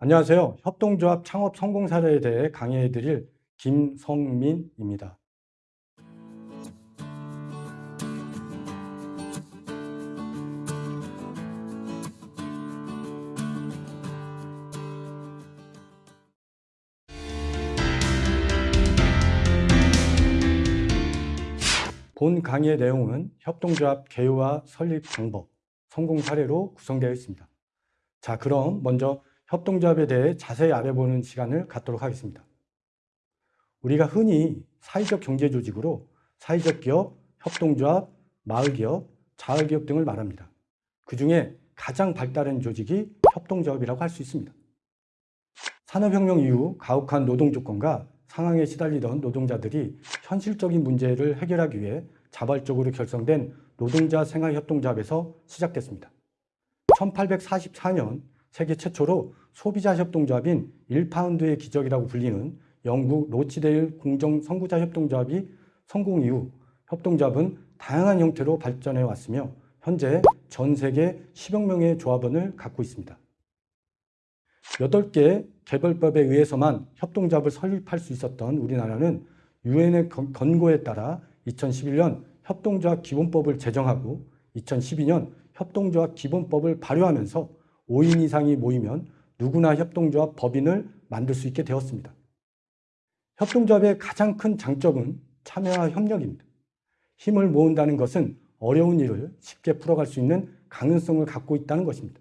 안녕하세요. 협동조합 창업 성공 사례에 대해 강의해 드릴 김성민입니다. 본 강의의 내용은 협동조합 개요와 설립 방법, 성공 사례로 구성되어 있습니다. 자, 그럼 먼저 협동조합에 대해 자세히 알아보는 시간을 갖도록 하겠습니다. 우리가 흔히 사회적 경제조직으로 사회적 기업, 협동조합, 마을기업, 자을기업 등을 말합니다. 그 중에 가장 발달한 조직이 협동조합이라고 할 수 있습니다. 산업혁명 이후 가혹한 노동조건과 상황에 시달리던 노동자들이 현실적인 문제를 해결하기 위해 자발적으로 결성된 노동자 생활협동조합에서 시작됐습니다. 1844년 세계 최초로 소비자 협동조합인 1파운드의 기적이라고 불리는 영국 로치데일 공정 선구자 협동조합이 성공 이후 협동조합은 다양한 형태로 발전해 왔으며 현재 전 세계 10여 명의 조합원을 갖고 있습니다. 8개 개별법에 의해서만 협동조합을 설립할 수 있었던 우리나라는 유엔의 권고에 따라 2011년 협동조합 기본법을 제정하고 2012년 협동조합 기본법을 발효하면서 5인 이상이 모이면 누구나 협동조합 법인을 만들 수 있게 되었습니다. 협동조합의 가장 큰 장점은 참여와 협력입니다. 힘을 모은다는 것은 어려운 일을 쉽게 풀어갈 수 있는 가능성을 갖고 있다는 것입니다.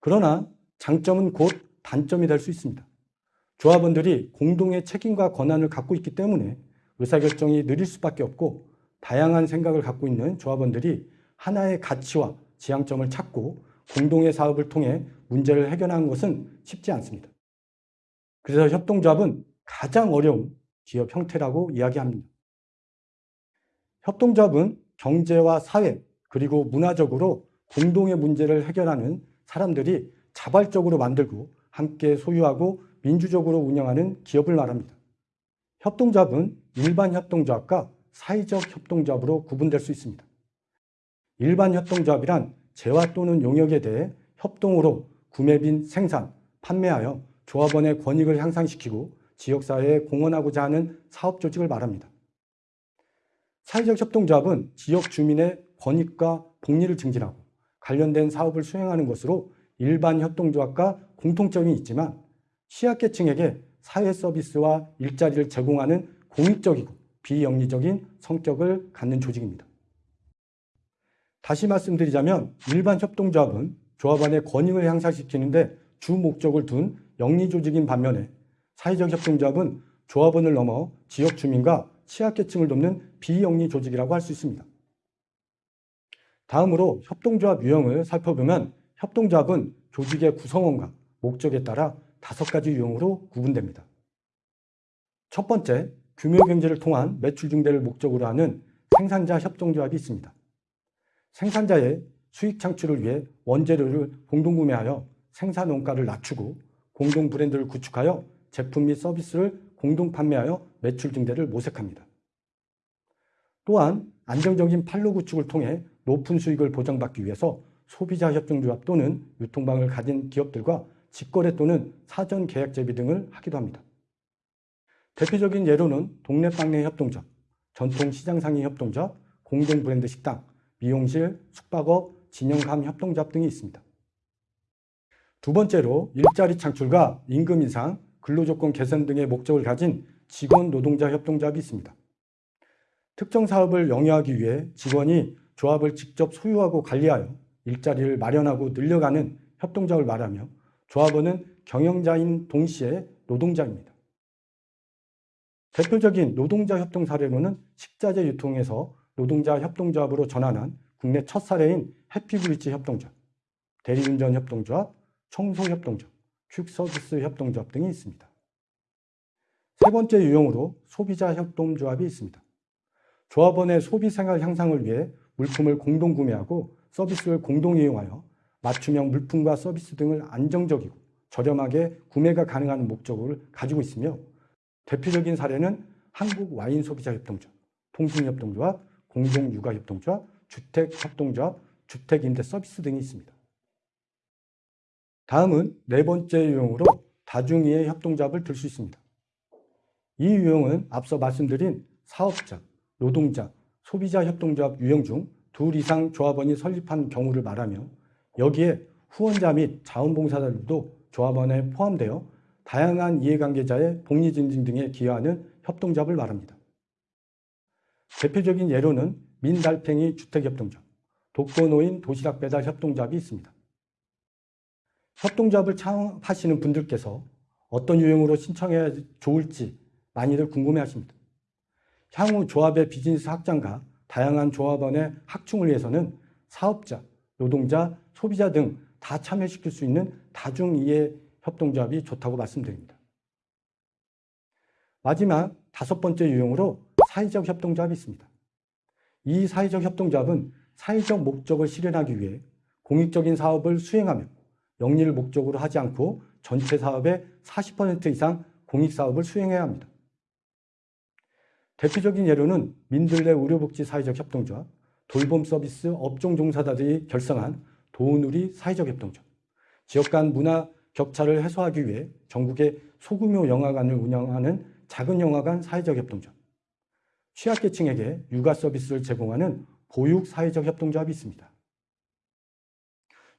그러나 장점은 곧 단점이 될 수 있습니다. 조합원들이 공동의 책임과 권한을 갖고 있기 때문에 의사결정이 느릴 수밖에 없고 다양한 생각을 갖고 있는 조합원들이 하나의 가치와 지향점을 찾고 공동의 사업을 통해 문제를 해결하는 것은 쉽지 않습니다. 그래서 협동조합은 가장 어려운 기업 형태라고 이야기합니다. 협동조합은 경제와 사회 그리고 문화적으로 공동의 문제를 해결하는 사람들이 자발적으로 만들고 함께 소유하고 민주적으로 운영하는 기업을 말합니다. 협동조합은 일반 협동조합과 사회적 협동조합으로 구분될 수 있습니다. 일반 협동조합이란 재화 또는 용역에 대해 협동으로 구매 빈 생산, 판매하여 조합원의 권익을 향상시키고 지역사회에 공헌하고자 하는 사업 조직을 말합니다. 사회적 협동조합은 지역 주민의 권익과 복리를 증진하고 관련된 사업을 수행하는 것으로 일반 협동조합과 공통점이 있지만 취약계층에게 사회 서비스와 일자리를 제공하는 공익적이고 비영리적인 성격을 갖는 조직입니다. 다시 말씀드리자면 일반 협동조합은 조합원의 권익을 향상시키는데 주 목적을 둔 영리조직인 반면에 사회적 협동조합은 조합원을 넘어 지역 주민과 취약계층을 돕는 비영리 조직이라고 할 수 있습니다. 다음으로 협동조합 유형을 살펴보면 협동조합은 조직의 구성원과 목적에 따라 다섯 가지 유형으로 구분됩니다. 첫 번째, 규모경제를 통한 매출 증대를 목적으로 하는 생산자 협동조합이 있습니다. 생산자의 수익 창출을 위해 원재료를 공동구매하여 생산 원가를 낮추고 공동 브랜드를 구축하여 제품 및 서비스를 공동 판매하여 매출 증대를 모색합니다. 또한 안정적인 판로 구축을 통해 높은 수익을 보장받기 위해서 소비자 협동조합 또는 유통방을 가진 기업들과 직거래 또는 사전 계약 제비 등을 하기도 합니다. 대표적인 예로는 동네 빵내 협동조합, 전통 시장상인 협동조합, 공동 브랜드 식당, 미용실, 숙박업, 진영감 협동조합 등이 있습니다. 두 번째로 일자리 창출과 임금 인상, 근로조건 개선 등의 목적을 가진 직원 노동자 협동조합이 있습니다. 특정 사업을 영위하기 위해 직원이 조합을 직접 소유하고 관리하여 일자리를 마련하고 늘려가는 협동조합을 말하며 조합원은 경영자인 동시에 노동자입니다. 대표적인 노동자 협동 사례로는 식자재 유통에서 노동자 협동조합으로 전환한 국내 첫 사례인 해피브리지 협동조합, 대리운전 협동조합, 청소협동조합, 퀵서비스 협동조합 등이 있습니다. 세 번째 유형으로 소비자 협동조합이 있습니다. 조합원의 소비생활 향상을 위해 물품을 공동 구매하고 서비스를 공동 이용하여 맞춤형 물품과 서비스 등을 안정적이고 저렴하게 구매가 가능한 목적을 가지고 있으며 대표적인 사례는 한국 와인 소비자 협동조합, 통신협동조합, 공동육아협동조합, 주택협동조합, 주택임대 서비스 등이 있습니다. 다음은 네 번째 유형으로 다중이해 협동조합을 들 수 있습니다. 이 유형은 앞서 말씀드린 사업자, 노동자, 소비자 협동조합 유형 중 둘 이상 조합원이 설립한 경우를 말하며 여기에 후원자 및 자원봉사자들도 조합원에 포함되어 다양한 이해관계자의 복리 증진 등에 기여하는 협동조합을 말합니다. 대표적인 예로는 민달팽이 주택협동조합, 독거노인 도시락 배달 협동조합이 있습니다. 협동조합을 창업하시는 분들께서 어떤 유형으로 신청해야 좋을지 많이들 궁금해 하십니다. 향후 조합의 비즈니스 확장과 다양한 조합원의 확충을 위해서는 사업자, 노동자, 소비자 등 다 참여시킬 수 있는 다중이해 협동조합이 좋다고 말씀드립니다. 마지막 다섯 번째 유형으로 사회적 협동조합이 있습니다. 이 사회적 협동조합은 사회적 목적을 실현하기 위해 공익적인 사업을 수행하며 영리를 목적으로 하지 않고 전체 사업의 40% 이상 공익사업을 수행해야 합니다. 대표적인 예로는 민들레 의료복지 사회적 협동조합, 돌봄 서비스 업종 종사자들이 결성한 도우누리 사회적 협동조합, 지역 간 문화 격차를 해소하기 위해 전국의 소규모 영화관을 운영하는 작은 영화관 사회적 협동조합, 취약계층에게 육아 서비스를 제공하는 보육 사회적 협동조합이 있습니다.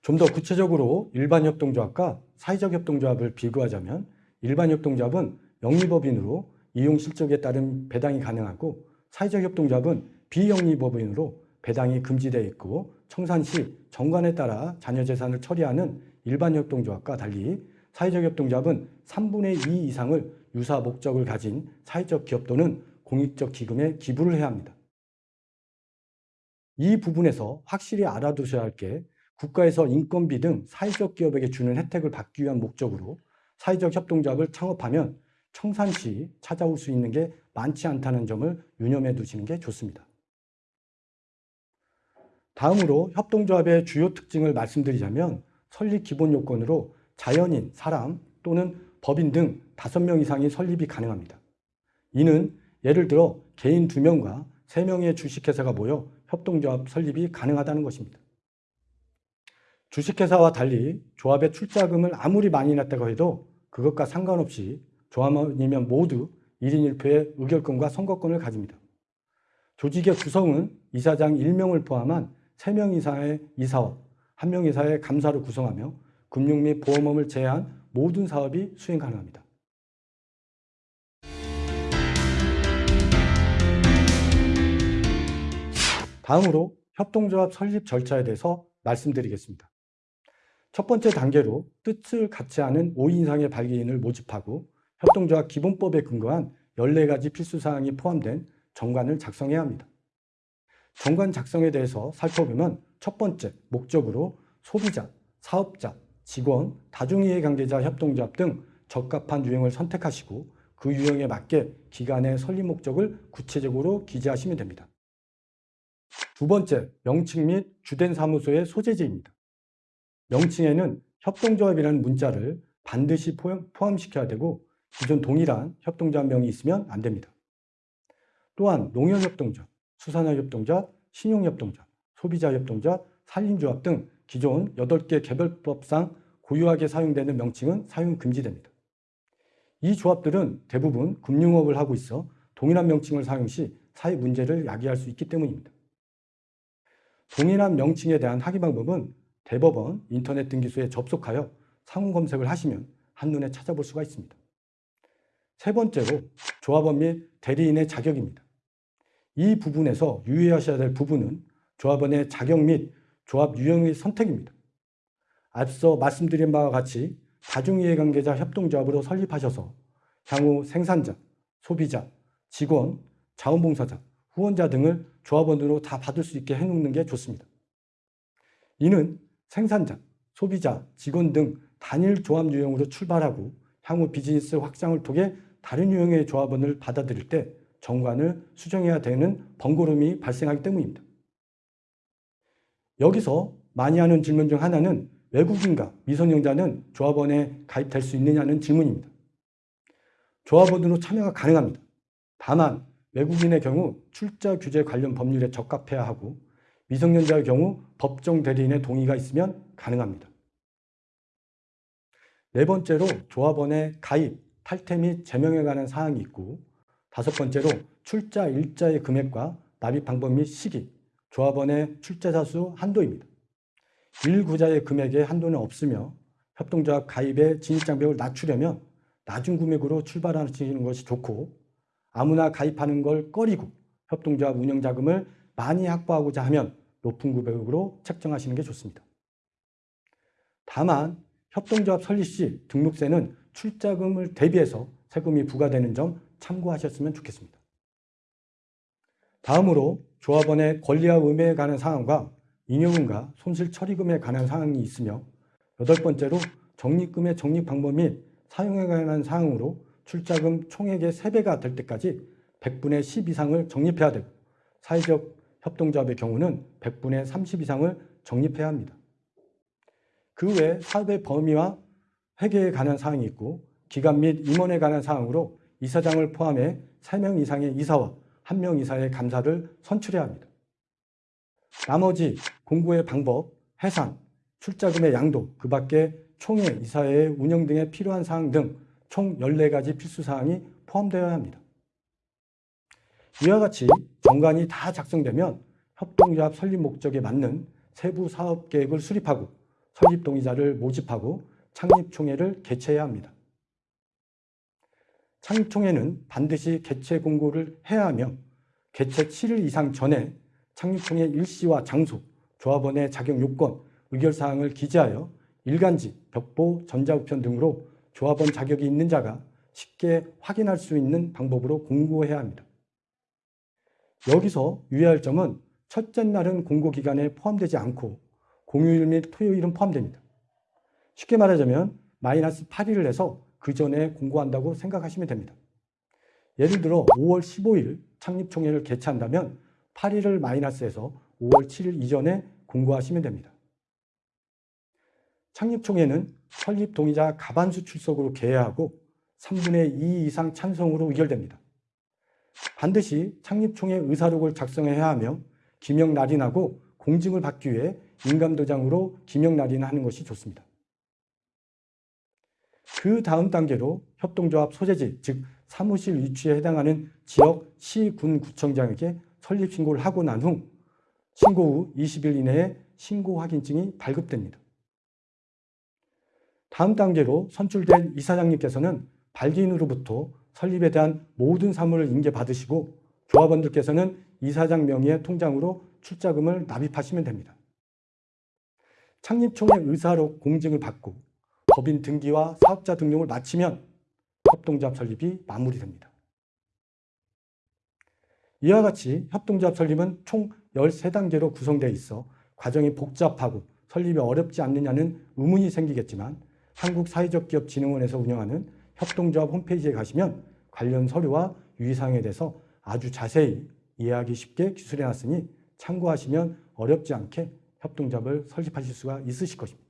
좀 더 구체적으로 일반 협동조합과 사회적 협동조합을 비교하자면 일반 협동조합은 영리법인으로 이용 실적에 따른 배당이 가능하고 사회적 협동조합은 비영리법인으로 배당이 금지되어 있고 청산 시 정관에 따라 자녀 재산을 처리하는 일반 협동조합과 달리 사회적 협동조합은 3분의 2 이상을 유사 목적을 가진 사회적 기업 또는 공익적 기금에 기부를 해야 합니다. 이 부분에서 확실히 알아두셔야 할 게 국가에서 인건비 등 사회적 기업에게 주는 혜택을 받기 위한 목적으로 사회적 협동조합을 창업하면 청산 시 찾아올 수 있는 게 많지 않다는 점을 유념해 두시는 게 좋습니다. 다음으로 협동조합의 주요 특징을 말씀드리자면 설립 기본 요건으로 자연인, 사람 또는 법인 등 5명 이상이 설립이 가능합니다. 이는 예를 들어 개인 2명과 3명의 주식회사가 모여 협동조합 설립이 가능하다는 것입니다. 주식회사와 달리 조합의 출자금을 아무리 많이 냈다고 해도 그것과 상관없이 조합원이면 모두 1인 1표의 의결권과 선거권을 가집니다. 조직의 구성은 이사장 1명을 포함한 3명 이상의 이사와 1명 이사의 감사로 구성하며 금융 및 보험업을 제외한 모든 사업이 수행 가능합니다. 다음으로 협동조합 설립 절차에 대해서 말씀드리겠습니다. 첫 번째 단계로 뜻을 같이 하는 5인 이상의 발기인을 모집하고 협동조합 기본법에 근거한 14가지 필수사항이 포함된 정관을 작성해야 합니다. 정관 작성에 대해서 살펴보면 첫 번째 목적으로 소비자, 사업자, 직원, 다중이해 관계자 협동조합 등 적합한 유형을 선택하시고 그 유형에 맞게 기간의 설립 목적을 구체적으로 기재하시면 됩니다. 두 번째, 명칭 및 주된 사무소의 소재지입니다. 명칭에는 협동조합이라는 문자를 반드시 포함시켜야 되고 기존 동일한 협동조합명이 있으면 안 됩니다. 또한 농협협동조합, 수산화협동조합, 신용협동조합, 소비자협동조합, 산림조합 등 기존 8개 개별법상 고유하게 사용되는 명칭은 사용 금지됩니다. 이 조합들은 대부분 금융업을 하고 있어 동일한 명칭을 사용 시 사회 문제를 야기할 수 있기 때문입니다. 동일한 명칭에 대한 확인 방법은 대법원 인터넷 등기소에 접속하여 상호 검색을 하시면 한눈에 찾아볼 수가 있습니다. 세 번째로 조합원 및 대리인의 자격입니다. 이 부분에서 유의하셔야 될 부분은 조합원의 자격 및 조합 유형의 선택입니다. 앞서 말씀드린 바와 같이 다중이해관계자 협동조합으로 설립하셔서 향후 생산자, 소비자, 직원, 자원봉사자, 후원자 등을 조합원으로 다 받을 수 있게 해놓는 게 좋습니다. 이는 생산자, 소비자, 직원 등 단일 조합 유형으로 출발하고 향후 비즈니스 확장을 통해 다른 유형의 조합원을 받아들일 때 정관을 수정해야 되는 번거로움이 발생하기 때문입니다. 여기서 많이 하는 질문 중 하나는 외국인과 미성년자는 조합원에 가입될 수 있느냐는 질문입니다. 조합원으로 참여가 가능합니다. 다만 외국인의 경우 출자 규제 관련 법률에 적합해야 하고 미성년자의 경우 법정 대리인의 동의가 있으면 가능합니다. 네 번째로 조합원의 가입, 탈퇴 및 제명에 관한 사항이 있고 다섯 번째로 출자 일자의 금액과 납입 방법 및 시기, 조합원의 출자자 수 한도입니다. 1구자의 금액에 한도는 없으며 협동조합 가입의 진입장벽을 낮추려면 낮은 금액으로 출발하시는 것이 좋고 아무나 가입하는 걸 꺼리고 협동조합 운영자금을 많이 확보하고자 하면 높은 금액으로 책정하시는 게 좋습니다. 다만 협동조합 설립 시 등록세는 출자금을 대비해서 세금이 부과되는 점 참고하셨으면 좋겠습니다. 다음으로 조합원의 권리와 의무에 관한 사항과 잉여금과 손실 처리금에 관한 사항이 있으며 여덟 번째로 적립금의 적립 방법 및 사용에 관한 사항으로 출자금 총액의 3배가 될 때까지 100분의 10 이상을 적립해야 되고 사회적 협동조합의 경우는 100분의 30 이상을 적립해야 합니다. 그 외 사업의 범위와 회계에 관한 사항이 있고 기간 및 임원에 관한 사항으로 이사장을 포함해 3명 이상의 이사와 1명 이사의 감사를 선출해야 합니다. 나머지 공고의 방법, 해산, 출자금의 양도, 그 밖에 총회, 이사회 운영 등에 필요한 사항 등 총 14가지 필수 사항이 포함되어야 합니다. 이와 같이 정관이 다 작성되면 협동조합 설립 목적에 맞는 세부 사업 계획을 수립하고 설립 동의자를 모집하고 창립총회를 개최해야 합니다. 창립총회는 반드시 개최 공고를 해야 하며 개최 7일 이상 전에 창립총회 일시와 장소, 조합원의 자격 요건, 의결사항을 기재하여 일간지, 벽보, 전자우편 등으로 조합원 자격이 있는 자가 쉽게 확인할 수 있는 방법으로 공고해야 합니다. 여기서 유의할 점은 첫째 날은 공고 기간에 포함되지 않고 공휴일 및 토요일은 포함됩니다. 쉽게 말하자면 마이너스 8일을 해서 그 전에 공고한다고 생각하시면 됩니다. 예를 들어 5월 15일 창립총회를 개최한다면 8일을 마이너스해서 5월 7일 이전에 공고하시면 됩니다. 창립총회는 설립 동의자 가반수 출석으로 개회하고 3분의 2 이상 찬성으로 의결됩니다. 반드시 창립총회 의사록을 작성해야 하며 기명 날인하고 공증을 받기 위해 인감도장으로 기명 날인하는 것이 좋습니다. 그 다음 단계로 협동조합 소재지, 즉 사무실 위치에 해당하는 지역 시, 군, 구청장에게 설립 신고를 하고 난 후 신고 후 20일 이내에 신고 확인증이 발급됩니다. 다음 단계로 선출된 이사장님께서는 발기인으로부터 설립에 대한 모든 사무를 인계받으시고 조합원들께서는 이사장 명의의 통장으로 출자금을 납입하시면 됩니다. 창립총회 의사록 공증을 받고 법인 등기와 사업자 등록을 마치면 협동조합 설립이 마무리됩니다. 이와 같이 협동조합 설립은 총 13단계로 구성되어 있어 과정이 복잡하고 설립이 어렵지 않느냐는 의문이 생기겠지만 한국사회적기업진흥원에서 운영하는 협동조합 홈페이지에 가시면 관련 서류와 유의사항에 대해서 아주 자세히 이해하기 쉽게 기술해 놨으니 참고하시면 어렵지 않게 협동조합을 설립하실 수가 있으실 것입니다.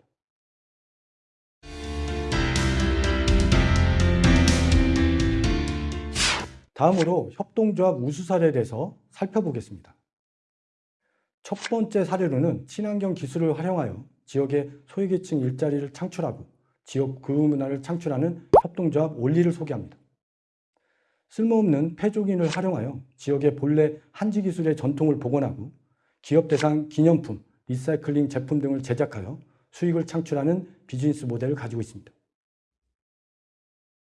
다음으로 협동조합 우수 사례에 대해서 살펴보겠습니다. 첫 번째 사례로는 친환경 기술을 활용하여 지역의 소외계층 일자리를 창출하고 지역 그룹 문화를 창출하는 협동조합 원리를 소개합니다. 쓸모없는 폐조기를 활용하여 지역의 본래 한지 기술의 전통을 복원하고 기업 대상 기념품, 리사이클링 제품 등을 제작하여 수익을 창출하는 비즈니스 모델을 가지고 있습니다.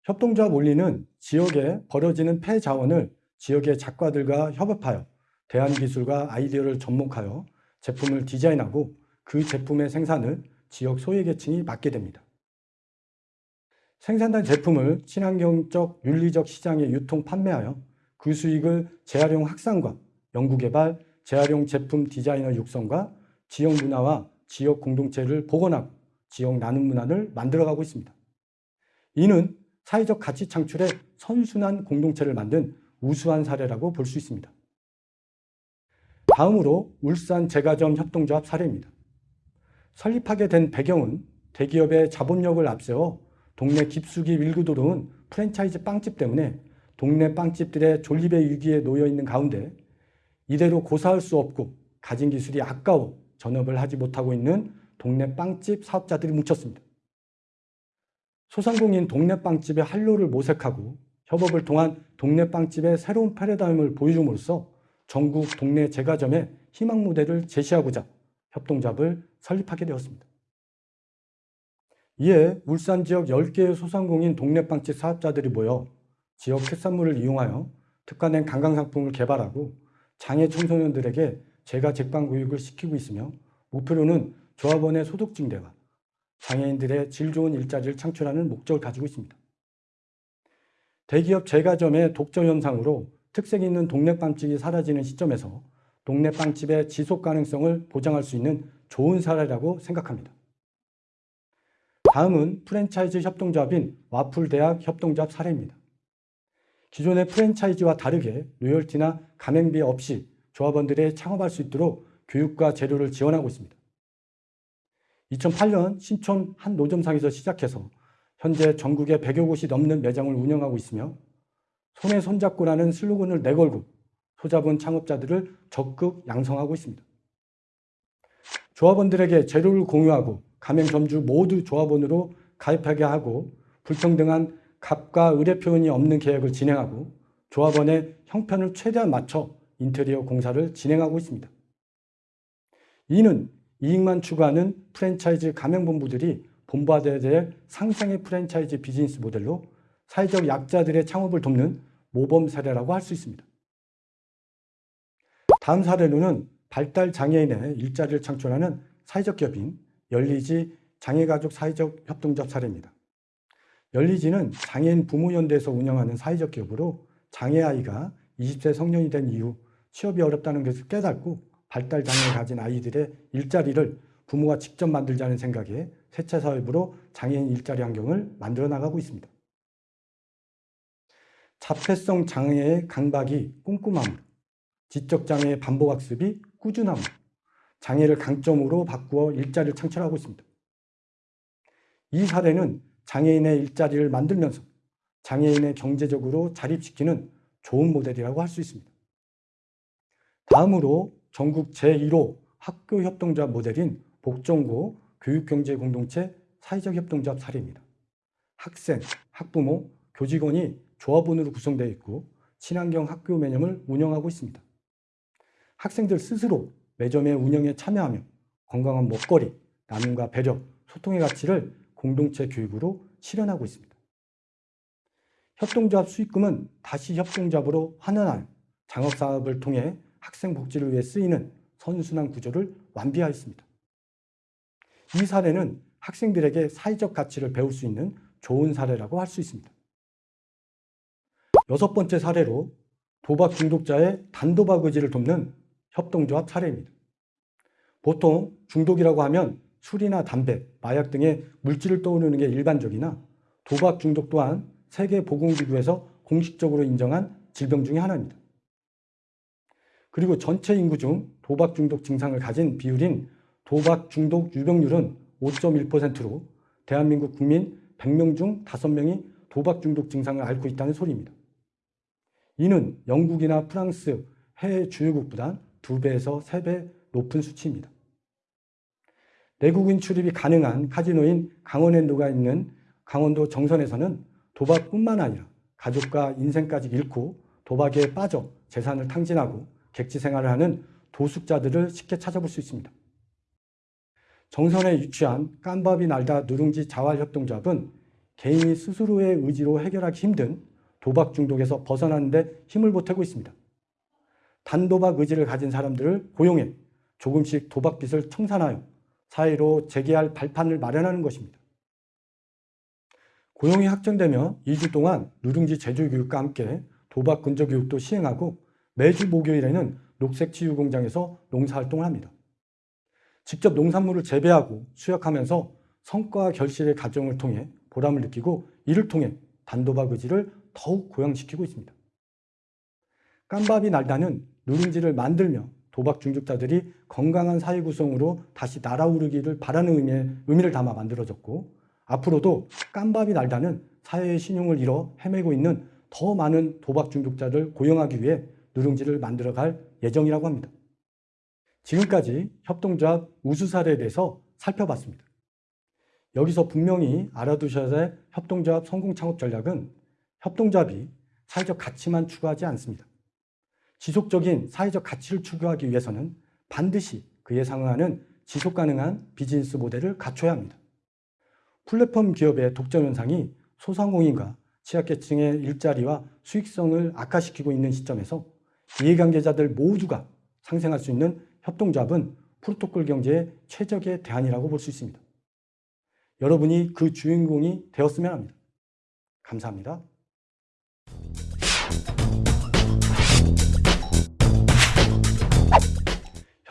협동조합 원리는 지역에 벌어지는 폐자원을 지역의 작가들과 협업하여 대안기술과 아이디어를 접목하여 제품을 디자인하고 그 제품의 생산을 지역 소외계층이 맡게 됩니다. 생산된 제품을 친환경적 윤리적 시장에 유통 판매하여 그 수익을 재활용 확산과 연구개발, 재활용 제품 디자이너 육성과 지역 문화와 지역 공동체를 복원하고 지역 나눔 문화를 만들어가고 있습니다. 이는 사회적 가치 창출에 선순환 공동체를 만든 우수한 사례라고 볼 수 있습니다. 다음으로 울산 제과점 협동조합 사례입니다. 설립하게 된 배경은 대기업의 자본력을 앞세워 동네 깊숙이 밀고 들어온 프랜차이즈 빵집 때문에 동네 빵집들의 존립의 위기에 놓여 있는 가운데 이대로 고사할 수 없고 가진 기술이 아까워 전업을 하지 못하고 있는 동네 빵집 사업자들이 뭉쳤습니다. 소상공인 동네 빵집의 한로를 모색하고 협업을 통한 동네 빵집의 새로운 패러다임을 보여줌으로써 전국 동네 제과점의 희망 모델을 제시하고자 협동조합을 설립하게 되었습니다. 이에 울산 지역 10개의 소상공인 동네 빵집 사업자들이 모여 지역 특산물을 이용하여 특화된 관광상품을 개발하고 장애 청소년들에게 제가 제빵 교육을 시키고 있으며 목표로는 조합원의 소득 증대와 장애인들의 질 좋은 일자리를 창출하는 목적을 가지고 있습니다. 대기업 제과점의 독점 현상으로 특색 있는 동네 빵집이 사라지는 시점에서 동네 빵집의 지속 가능성을 보장할 수 있는 좋은 사례라고 생각합니다. 다음은 프랜차이즈 협동조합인 와플대학 협동조합 사례입니다. 기존의 프랜차이즈와 다르게 로열티나 가맹비 없이 조합원들이 창업할 수 있도록 교육과 재료를 지원하고 있습니다. 2008년 신촌 한 노점상에서 시작해서 현재 전국에 100여 곳이 넘는 매장을 운영하고 있으며 손에 손잡고라는 슬로건을 내걸고 소잡은 창업자들을 적극 양성하고 있습니다. 조합원들에게 재료를 공유하고 가맹 점주 모두 조합원으로 가입하게 하고 불평등한 갑과 의뢰 표현이 없는 계약을 진행하고 조합원의 형편을 최대한 맞춰 인테리어 공사를 진행하고 있습니다. 이는 이익만 추구하는 프랜차이즈 가맹본부들이 본받아야 될 상생의 프랜차이즈 비즈니스 모델로 사회적 약자들의 창업을 돕는 모범 사례라고 할 수 있습니다. 다음 사례로는 발달 장애인의 일자리를 창출하는 사회적 기업인 열리지 장애가족 사회적 협동조합 사례입니다. 열리지는 장애인 부모연대에서 운영하는 사회적 기업으로 장애아이가 20세 성년이 된 이후 취업이 어렵다는 것을 깨닫고 발달 장애를 가진 아이들의 일자리를 부모가 직접 만들자는 생각에 세차 사업으로 장애인 일자리 환경을 만들어 나가고 있습니다. 자폐성 장애의 강박이 꼼꼼함으로 지적 장애의 반복 학습이 꾸준함으로 장애를 강점으로 바꾸어 일자리를 창출하고 있습니다. 이 사례는 장애인의 일자리를 만들면서 장애인의 경제적으로 자립시키는 좋은 모델이라고 할 수 있습니다. 다음으로 전국 제1호 학교협동조합 모델인 복정고 교육경제공동체 사회적 협동조합 사례입니다. 학생, 학부모, 교직원이 조합원으로 구성되어 있고 친환경 학교 매념을 운영하고 있습니다. 학생들 스스로 매점의 운영에 참여하며 건강한 먹거리, 나눔과 배려, 소통의 가치를 공동체 교육으로 실현하고 있습니다. 협동조합 수익금은 다시 협동조합으로 환원하여 장업사업을 통해 학생 복지를 위해 쓰이는 선순환 구조를 완비하였습니다. 이 사례는 학생들에게 사회적 가치를 배울 수 있는 좋은 사례라고 할 수 있습니다. 여섯 번째 사례로 도박 중독자의 단도박 의지를 돕는 협동조합 사례입니다. 보통 중독이라고 하면 술이나 담배, 마약 등의 물질을 떠오르는 게 일반적이나 도박 중독 또한 세계보건기구에서 공식적으로 인정한 질병 중의 하나입니다. 그리고 전체 인구 중 도박 중독 증상을 가진 비율인 도박 중독 유병률은 5.1%로 대한민국 국민 100명 중 5명이 도박 중독 증상을 앓고 있다는 소리입니다. 이는 영국이나 프랑스, 해외 주요국보다 2배에서 3배 높은 수치입니다. 내국인 출입이 가능한 카지노인 강원랜드가 있는 강원도 정선에서는 도박뿐만 아니라 가족과 인생까지 잃고 도박에 빠져 재산을 탕진하고 객지 생활을 하는 도숙자들을 쉽게 찾아볼 수 있습니다. 정선에 유치한 깜밥이 날다 누룽지 자활협동조합은 개인이 스스로의 의지로 해결하기 힘든 도박 중독에서 벗어나는 데 힘을 보태고 있습니다. 단도박 의지를 가진 사람들을 고용해 조금씩 도박빚을 청산하여 사회로 재개할 발판을 마련하는 것입니다. 고용이 확정되면 2주 동안 누룽지 제조교육과 함께 도박 근저 교육도 시행하고 매주 목요일에는 녹색치유공장에서 농사활동을 합니다. 직접 농산물을 재배하고 수확하면서 성과 결실의 과정을 통해 보람을 느끼고 이를 통해 단도박 의지를 더욱 고양시키고 있습니다. 깜밥이 날다는 누룽지를 만들며 도박 중독자들이 건강한 사회 구성으로 다시 날아오르기를 바라는 의미의, 의미를 담아 만들어졌고 앞으로도 깜밥이 날다는 사회의 신용을 잃어 헤매고 있는 더 많은 도박 중독자를 고용하기 위해 누룽지를 만들어갈 예정이라고 합니다. 지금까지 협동조합 우수 사례에 대해서 살펴봤습니다. 여기서 분명히 알아두셔야 될 협동조합 성공 창업 전략은 협동조합이 사회적 가치만 추구하지 않습니다. 지속적인 사회적 가치를 추구하기 위해서는 반드시 그에 상응하는 지속 가능한 비즈니스 모델을 갖춰야 합니다. 플랫폼 기업의 독점 현상이 소상공인과 취약계층의 일자리와 수익성을 악화시키고 있는 시점에서 이해관계자들 모두가 상생할 수 있는 협동조합은 프로토콜 경제의 최적의 대안이라고 볼 수 있습니다. 여러분이 그 주인공이 되었으면 합니다. 감사합니다.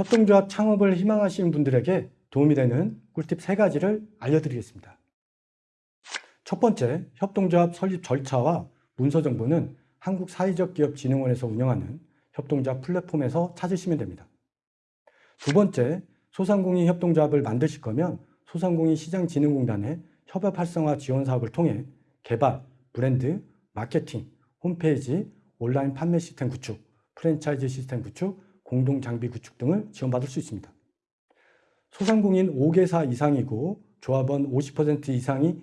협동조합 창업을 희망하시는 분들에게 도움이 되는 꿀팁 세 가지를 알려드리겠습니다. 첫 번째, 협동조합 설립 절차와 문서 정보는 한국 사회적 기업 진흥원에서 운영하는 협동조합 플랫폼에서 찾으시면 됩니다. 두 번째, 소상공인 협동조합을 만드실 거면 소상공인 시장진흥공단의 협업 활성화 지원 사업을 통해 개발, 브랜드, 마케팅, 홈페이지, 온라인 판매 시스템 구축, 프랜차이즈 시스템 구축, 공동 장비 구축 등을 지원받을 수 있습니다. 소상공인 5개사 이상이고 조합원 50% 이상이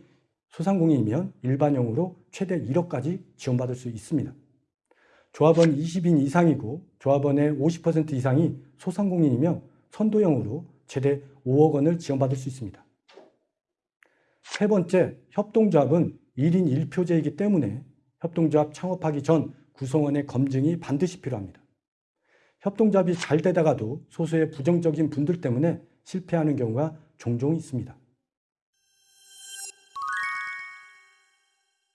소상공인이면 일반형으로 최대 1억까지 지원받을 수 있습니다. 조합원 20인 이상이고 조합원의 50% 이상이 소상공인이면 선도형으로 최대 5억 원을 지원받을 수 있습니다. 세 번째, 협동조합은 1인 1표제이기 때문에 협동조합 창업하기 전 구성원의 검증이 반드시 필요합니다. 협동조합이 잘 되다가도 소수의 부정적인 분들 때문에 실패하는 경우가 종종 있습니다.